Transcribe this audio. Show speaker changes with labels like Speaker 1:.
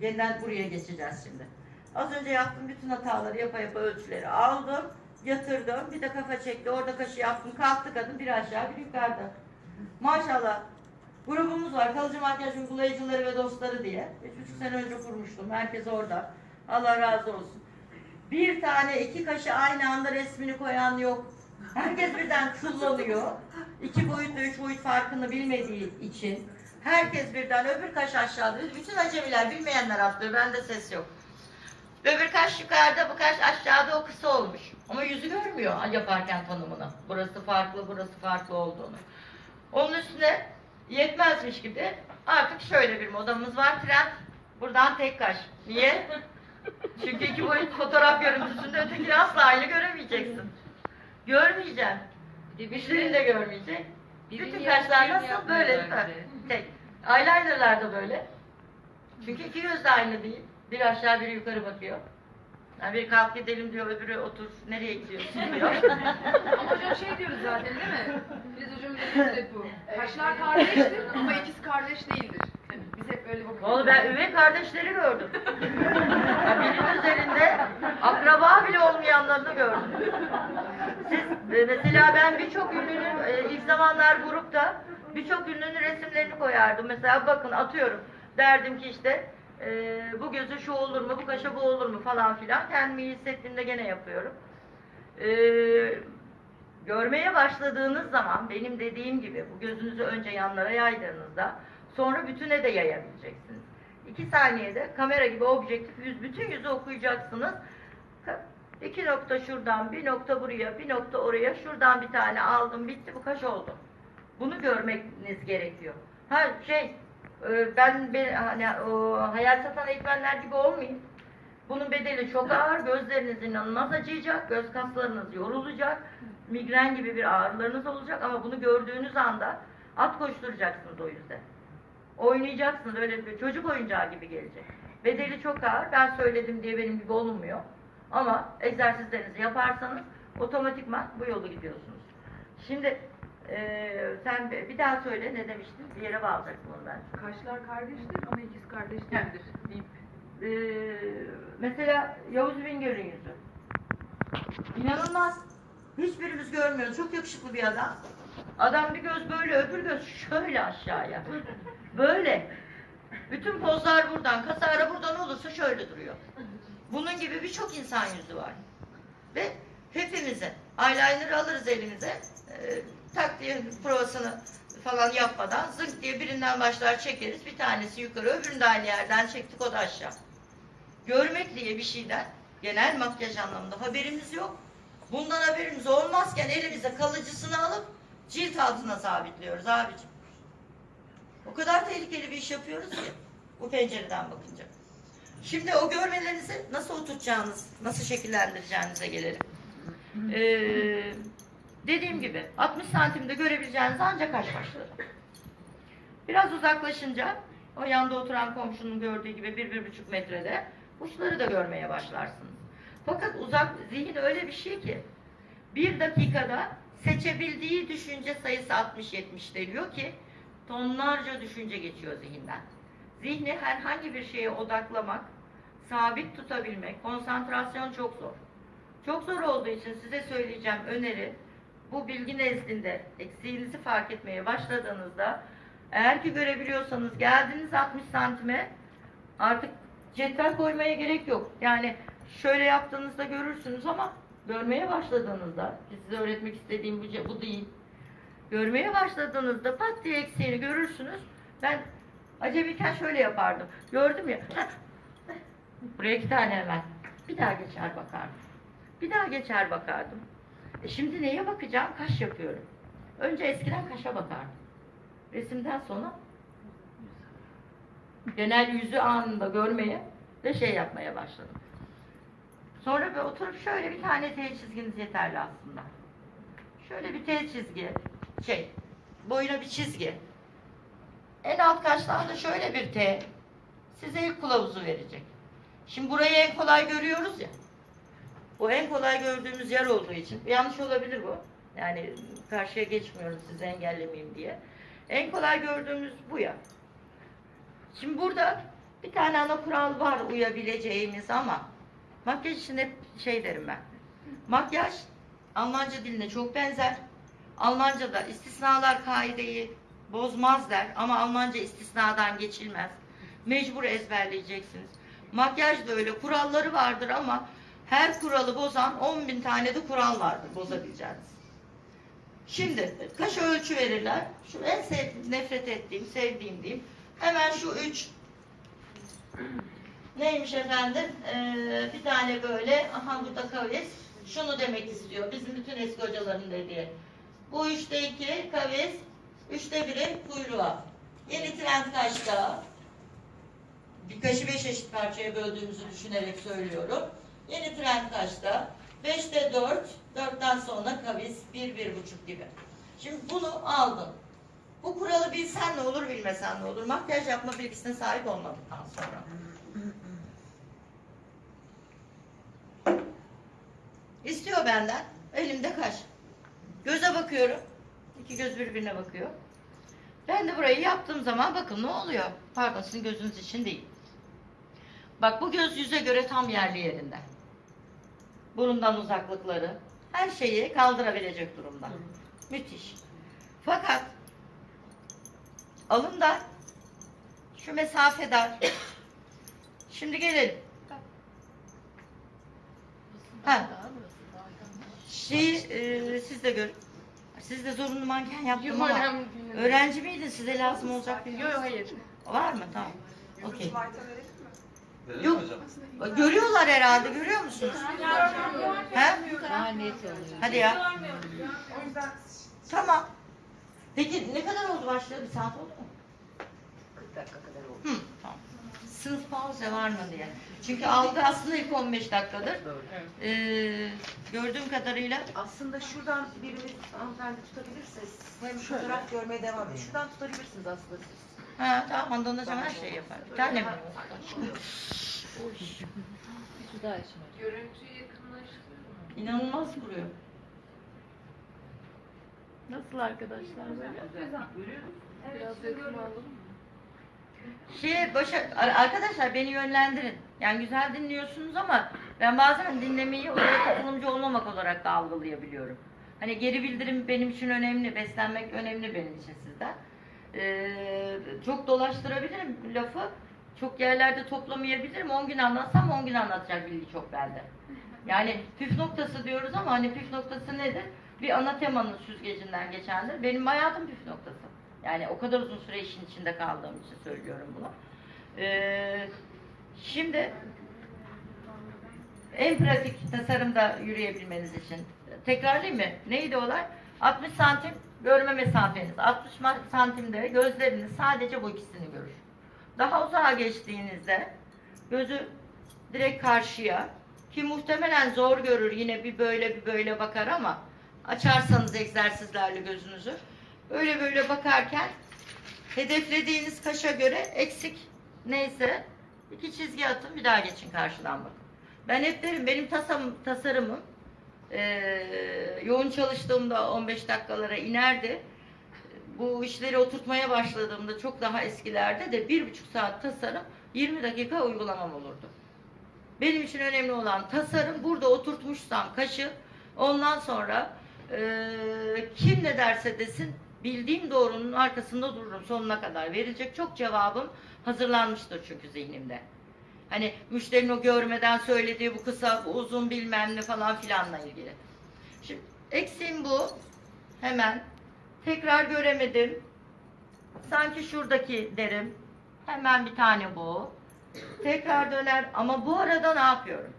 Speaker 1: Yeniden buraya geçeceğiz şimdi. Az önce yaptığım bütün hataları yapa yapa ölçüleri aldım. Yatırdım. Bir de kafa çekti. Orada kaşı yaptım. Kalktı kadın bir aşağı bir yukarıda. Maşallah. Grubumuz var. Kalıcı makyaj uygulayıcıları ve dostları diye. Üç buçuk sene önce kurmuştum. Herkes orada. Allah razı olsun. Bir tane iki kaşı aynı anda resmini koyan yok. Herkes birden kullanıyor. İki boyut ve üç boyut farkını bilmediği için. Herkes birden öbür kaş aşağıda. Bütün acemiler bilmeyenler atlıyor. Bende ses yok. Öbür kaş yukarıda, bu kaş aşağıda o kısa olmuş. Ama yüzü görmüyor yaparken tanımını. Burası farklı, burası farklı olduğunu. Onun üstüne yetmezmiş gibi artık şöyle bir modamız var. Trend buradan tek kaş. Niye? Çünkü iki boyut fotoğraf görüntüsünde ötekini asla aynı göremeyeceksin. Görmeyeceksin. Müşterin de görmeyecek. Bütün kaşlar nasıl? Böyle? Tek. Eyelinerlar da böyle. Çünkü iki göz de aynı değil. Biri aşağı biri yukarı bakıyor. Yani biri kalk gidelim diyor, öbürü otur, nereye gidiyorsun diyor.
Speaker 2: Ama hocam şey diyoruz zaten değil mi? Biz hocamın dediğimiz hep bu. Kaşlar kardeştir ama ikisi kardeş değildir. Biz hep öyle bakıyoruz.
Speaker 1: Vallahi ben üvey kardeşleri gördüm. Ya birinin üzerinde akraba bile olmayanlarını gördüm. Siz e, mesela ben birçok ünlünün e, ilk zamanlar grupta birçok ünlünün resimlerini koyardım. Mesela bakın atıyorum. Derdim ki işte e, bu gözü şu olur mu, bu kaşa bu olur mu falan filan. Kendimi iyi hissettiğimde gene yapıyorum. E, görmeye başladığınız zaman benim dediğim gibi bu gözünüzü önce yanlara yaydığınızda sonra bütüne de yayabileceksiniz. İki saniyede kamera gibi objektif yüz, bütün yüzü okuyacaksınız. İki nokta şuradan, bir nokta buraya, bir nokta oraya, şuradan bir tane aldım, bitti, bu kaş oldu. Bunu görmeniz gerekiyor. Ha şey, e, ben, ben hani o hayal satan eğitmenler gibi olmayayım. Bunun bedeli çok ağır, gözleriniz inanılmaz acıyacak, göz kaslarınız yorulacak, migren gibi bir ağrılarınız olacak ama bunu gördüğünüz anda at koşturacaksınız o yüzden. Oynayacaksınız, öyle bir çocuk oyuncağı gibi gelecek. Bedeli çok ağır, ben söyledim diye benim gibi olunmuyor. Ama egzersizlerinizi yaparsanız otomatikman bu yolu gidiyorsunuz. Şimdi eee, sen bir daha söyle ne demiştin? Bir yere bağlayacaktım onu ben.
Speaker 2: Kaşlar kardeştir ama ikisi kardeş değildir deyip.
Speaker 1: Ee, mesela Yavuz Bingöl'ün yüzü. İnanılmaz. Hiçbirimiz görmüyoruz. Çok yakışıklı bir adam. Adam bir göz böyle, öbür göz şöyle aşağıya. Böyle. Bütün pozlar buradan, kasara buradan olursa şöyle duruyor. Bunun gibi birçok insan yüzü var. Ve hepimizin eyeliner'ı alırız elimize. E, tak diye provasını falan yapmadan zınk diye birinden başlar çekeriz. Bir tanesi yukarı, öbürünü de aynı yerden çektik o da aşağı. Görmek diye bir şeyden genel makyaj anlamında haberimiz yok. Bundan haberimiz olmazken elimize kalıcısını alıp cilt altına sabitliyoruz abicim. O kadar tehlikeli bir iş yapıyoruz ki bu pencereden bakınca. Şimdi o görmelerinizi nasıl oturtacağınız, nasıl şekillendireceğinize gelelim. Ee, dediğim gibi 60 santimde görebileceğiniz ancak kaş başları. Biraz uzaklaşınca o yanda oturan komşunun gördüğü gibi bir, bir buçuk metrede uçları da görmeye başlarsınız. Fakat uzak zihin öyle bir şey ki bir dakikada seçebildiği düşünce sayısı 60-70 deniyor ki tonlarca düşünce geçiyor zihinden. Zihni herhangi bir şeye odaklamak, sabit tutabilmek, konsantrasyon çok zor. Çok zor olduğu için size söyleyeceğim öneri bu bilgi nezdinde eksiğinizi fark etmeye başladığınızda eğer ki görebiliyorsanız geldiniz 60 santime artık cetvel koymaya gerek yok. Yani şöyle yaptığınızda görürsünüz ama görmeye başladığınızda size öğretmek istediğim bu, bu değil. Görmeye başladığınızda pat diye eksiğini görürsünüz. Ben acemiyken şöyle yapardım. Gördüm ya. Buraya iki tane hemen. Bir daha geçer bakardım. Bir daha geçer bakardım. E şimdi neye bakacağım? Kaş yapıyorum. Önce eskiden kaşa bakardım. Resimden sonra genel yüzü anında görmeye ve şey yapmaya başladım. Sonra bir oturup şöyle bir tane T çizginiz yeterli aslında. Şöyle bir T çizgi, şey, boyuna bir çizgi. En alt kaştan da şöyle bir T. Size ilk kılavuzu verecek. Şimdi burayı en kolay görüyoruz ya. Bu en kolay gördüğümüz yer olduğu için. Yanlış olabilir bu. Yani karşıya geçmiyorum sizi engellemeyeyim diye. En kolay gördüğümüz bu ya. Şimdi burada Bir tane ana kural var uyabileceğimiz ama makyaj için hep şey derim ben. Makyaj Almanca diline çok benzer. Almanca'da istisnalar kaideyi bozmaz der ama Almanca istisnadan geçilmez. Mecbur ezberleyeceksiniz. Makyaj da öyle kuralları vardır ama her kuralı bozan 10 bin tane de kural vardır bozabileceğiniz. Şimdi kaşa ölçü verirler. Şu en sev, nefret ettiğim, sevdiğim diyeyim. Hemen şu üç neymiş efendim? Ee, bir tane böyle, aha burada kavis. Şunu demek istiyor. Bizim bütün eski hocaların dediği. Bu üçte iki kavis, üçte biri kuyruğa. Yeni trend kaçta? Bir kaşı beş eşit parçaya böldüğümüzü düşünerek söylüyorum. Yeni trend kaçta? Beşte dört, dörtten sonra kavis, bir, bir buçuk gibi. Şimdi bunu aldın. Bu kuralı bilsen ne olur, bilmesen ne olur. Makyaj yapma bilgisine sahip olmadıktan sonra. İstiyor benden. Elimde kaş. Göze bakıyorum. İki göz birbirine bakıyor. Ben de burayı yaptığım zaman bakın ne oluyor. Pardon sizin gözünüz için değil. Bak bu göz yüze göre tam yerli yerinde. Burundan uzaklıkları. Her şeyi kaldırabilecek durumda. Müthiş. Fakat alında şu mesafe dar. Şimdi gelelim. Ha. Şeyi e, siz de görün. Siz de zorunlu manken yaptım ama öğrenci miydin? Size lazım olacak
Speaker 2: Yok
Speaker 1: bilmiyorum.
Speaker 2: yok hayır.
Speaker 1: Var mı? Tamam. Okey. Yok.
Speaker 3: hocam?
Speaker 1: Görüyorlar herhalde. Görüyor musunuz? He? Hadi ya. Tamam. Peki ne kadar oldu başladı? Bir saat oldu mu?
Speaker 4: 40 dakika kadar oldu.
Speaker 1: Hı, tamam. Sınıf pauze var mı diye. Çünkü algı aslında ilk 15 dakikadır. Ee, gördüğüm kadarıyla
Speaker 4: Aslında şuradan birimiz hanımefendi tutabilirse hem fotoğraf görmeye devam edin. Şuradan tutabilirsiniz aslında siz.
Speaker 1: Ha, tamam Handan Hocam her şeyi yapar. Bir tane mi?
Speaker 2: Görüntüyü yakınlaştırıyorum.
Speaker 1: İnanılmaz vuruyor.
Speaker 5: Nasıl arkadaşlar böyle?
Speaker 2: Biraz yakın alalım mı?
Speaker 1: Şey başa, ar- arkadaşlar beni yönlendirin. Yani güzel dinliyorsunuz ama ben bazen dinlemeyi oraya katılımcı olmamak olarak da algılayabiliyorum. Hani geri bildirim benim için önemli, beslenmek önemli benim için sizden. Ee, çok dolaştırabilirim lafı. Çok yerlerde toplamayabilirim. 10 gün anlatsam 10 gün anlatacak bilgi çok bende. Yani püf noktası diyoruz ama hani püf noktası nedir? Bir ana temanın süzgecinden geçendir. Benim hayatım püf noktası. Yani o kadar uzun süre işin içinde kaldığım için söylüyorum bunu. Ee, şimdi en pratik tasarımda yürüyebilmeniz için tekrarlayayım mı? Neydi olay? 60 santim görme mesafeniz. 60 ma- santimde gözleriniz sadece bu ikisini görür. Daha uzağa geçtiğinizde gözü direkt karşıya ki muhtemelen zor görür yine bir böyle bir böyle bakar ama açarsanız egzersizlerle gözünüzü öyle böyle bakarken hedeflediğiniz kaşa göre eksik neyse iki çizgi atın bir daha geçin karşıdan bakın. Ben hep derim benim tasarım, tasarımım eee, yoğun çalıştığımda 15 dakikalara inerdi. Bu işleri oturtmaya başladığımda çok daha eskilerde de bir buçuk saat tasarım 20 dakika uygulamam olurdu. Benim için önemli olan tasarım burada oturtmuşsam kaşı ondan sonra eee, kim ne derse desin bildiğim doğrunun arkasında dururum sonuna kadar. Verilecek çok cevabım hazırlanmıştır çünkü zihnimde. Hani müşterinin o görmeden söylediği bu kısa, bu uzun bilmem ne falan filanla ilgili. Şimdi eksiğim bu. Hemen tekrar göremedim. Sanki şuradaki derim. Hemen bir tane bu. Tekrar döner ama bu arada ne yapıyorum?